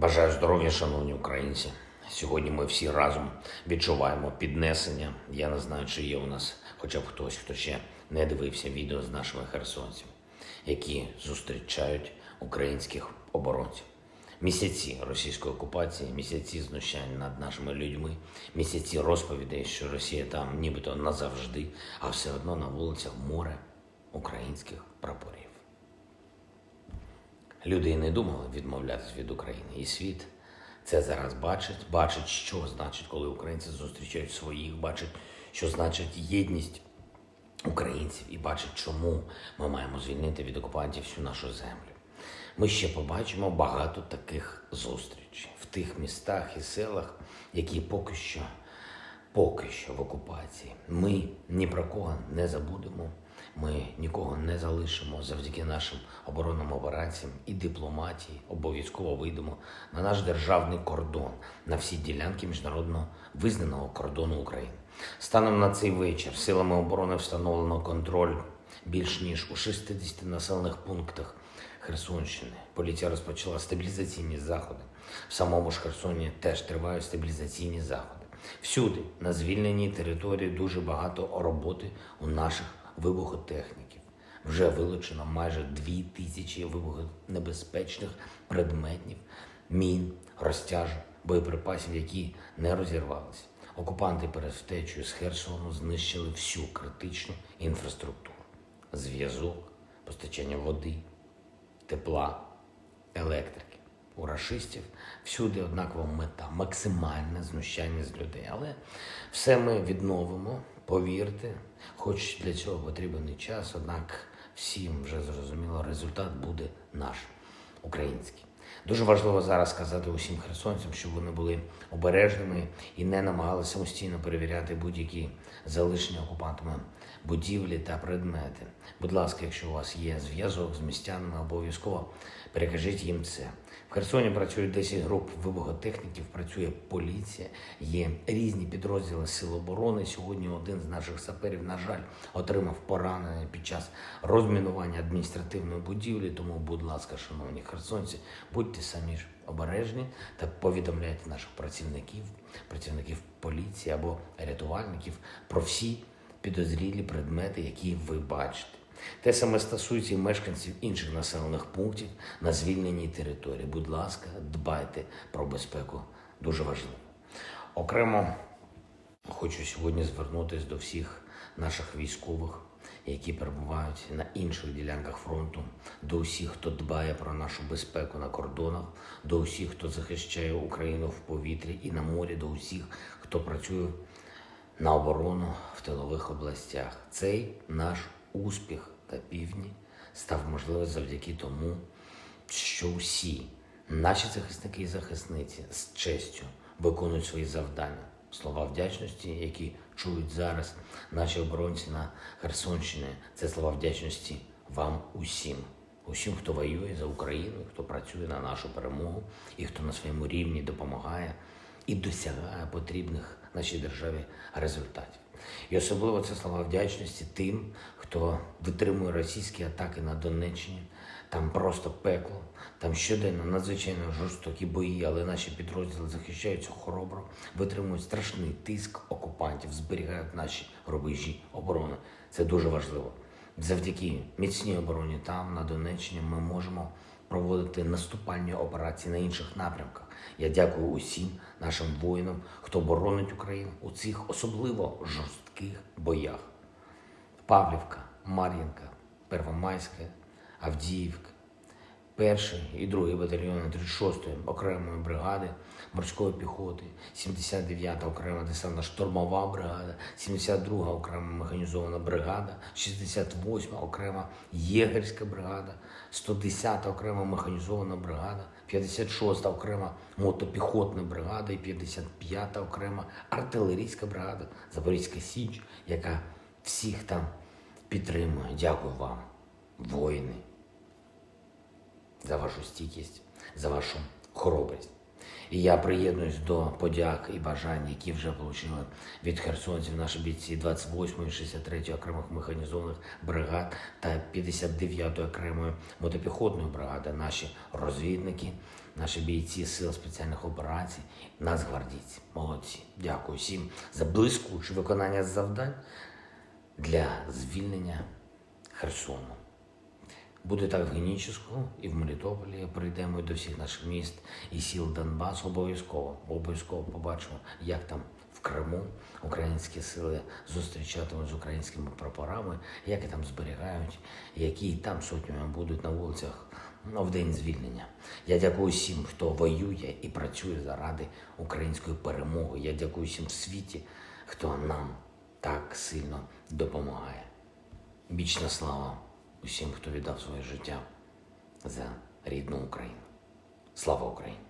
Бажаю здоров'я, шановні українці. Сьогодні ми всі разом відчуваємо піднесення. Я не знаю, чи є у нас хоча б хтось, хто ще не дивився відео з нашими херсонцями, які зустрічають українських оборонців. Місяці російської окупації, місяці знущань над нашими людьми, місяці розповідей, що Росія там нібито назавжди, а все одно на вулицях море українських прапорів. Люди і не думали відмовлятися від України. І світ це зараз бачить, бачить, що значить, коли українці зустрічають своїх, бачить, що значить єдність українців, і бачить, чому ми маємо звільнити від окупантів всю нашу землю. Ми ще побачимо багато таких зустрічей в тих містах і селах, які поки що, поки що в окупації. Ми ні про кого не забудемо. Ми нікого не залишимо завдяки нашим оборонним операціям і дипломатії. Обов'язково вийдемо на наш державний кордон, на всі ділянки міжнародно визнаного кордону України. Станом на цей вечір силами оборони встановлено контроль більш ніж у 60 населених пунктах Херсонщини. Поліція розпочала стабілізаційні заходи. В самому ж Херсоні теж тривають стабілізаційні заходи. Всюди на звільненій території дуже багато роботи у наших вибухотехніків. Вже вилучено майже дві тисячі вибухонебезпечних предметів, мін, розтяжок, боєприпасів, які не розірвалися. Окупанти перед втечею з Херсону знищили всю критичну інфраструктуру: зв'язок, постачання води, тепла, електрики. У рашистів всюди однакова мета максимальне знущання з людей. Але все ми відновимо, повірте, хоч для цього потрібен час, однак всім вже зрозуміло, результат буде наш, український. Дуже важливо зараз сказати усім херсонцям, щоб вони були обережними і не намагалися самостійно перевіряти будь-які залишені окупантами будівлі та предмети. Будь ласка, якщо у вас є зв'язок з містянами, обов'язково перекажіть їм це. В Херсоні працюють 10 груп вибухотехніків, працює поліція, є різні підрозділи Сил оборони. Сьогодні один з наших саперів, на жаль, отримав поранення під час розмінування адміністративної будівлі. Тому, будь ласка, шановні херсонці, будьте самі ж обережні та повідомляйте наших працівників, працівників поліції або рятувальників про всі підозрілі предмети, які ви бачите. Те саме стосується і мешканців інших населених пунктів на звільненій території. Будь ласка, дбайте про безпеку. Дуже важливо. Окремо хочу сьогодні звернутися до всіх наших військових, які перебувають на інших ділянках фронту, до усіх, хто дбає про нашу безпеку на кордонах, до усіх, хто захищає Україну в повітрі і на морі, до усіх, хто працює на оборону в тилових областях. Цей наш успіх та півдні став можливий завдяки тому, що всі наші захисники і захисниці з честю виконують свої завдання. Слова вдячності, які чують зараз наші оборонці на Херсонщині, це слова вдячності вам усім, усім, хто воює за Україну, хто працює на нашу перемогу і хто на своєму рівні допомагає і досягає потрібних нашій державі результатів. І особливо це слова вдячності тим, хто витримує російські атаки на Донеччині. Там просто пекло, там щоденно надзвичайно жорстокі бої, але наші підрозділи захищаються хоробро, витримують страшний тиск окупантів, зберігають наші рубежі оборони. Це дуже важливо. Завдяки міцній обороні там, на Донеччині, ми можемо проводити наступальні операції на інших напрямках. Я дякую усім нашим воїнам, хто боронить Україну у цих особливо жорстких боях. Павлівка, Мар'їнка, Первомайська, Авдіївка, перший і другий батальйони 36-ї окремої бригади морської піхоти, 79-та окрема десантна штурмова бригада, 72-га окрема механізована бригада, 68-та окрема єгерська бригада, 110-та окрема механізована бригада, 56-та окрема мотопіхотна бригада і 55-та окрема артилерійська бригада Запорізька Січ, яка всіх там підтримує. Дякую вам, воїни за вашу стійкість, за вашу хоробрість. І я приєднуюсь до подяк і бажань, які вже отримали від херсонців наші бійці 28-ї, 63-ї окремих механізованих бригад та 59-ї окремої мотопіхотної бригади, наші розвідники, наші бійці сил спеціальних операцій, нацгвардійці. Молодці. Дякую всім за блискуче виконання завдань для звільнення Херсону. Буде так в Генічеську і в Мелітополі. Прийдемо до всіх наших міст і сіл Донбасу. Обов'язково, обов'язково побачимо, як там в Криму українські сили зустрічатимуть з українськими прапорами, як і там зберігають, які там сотнями будуть на вулицях ну, в день звільнення. Я дякую всім, хто воює і працює заради української перемоги. Я дякую всім в світі, хто нам так сильно допомагає. Вічна слава усім, хто віддав своє життя за рідну Україну. Слава Україні!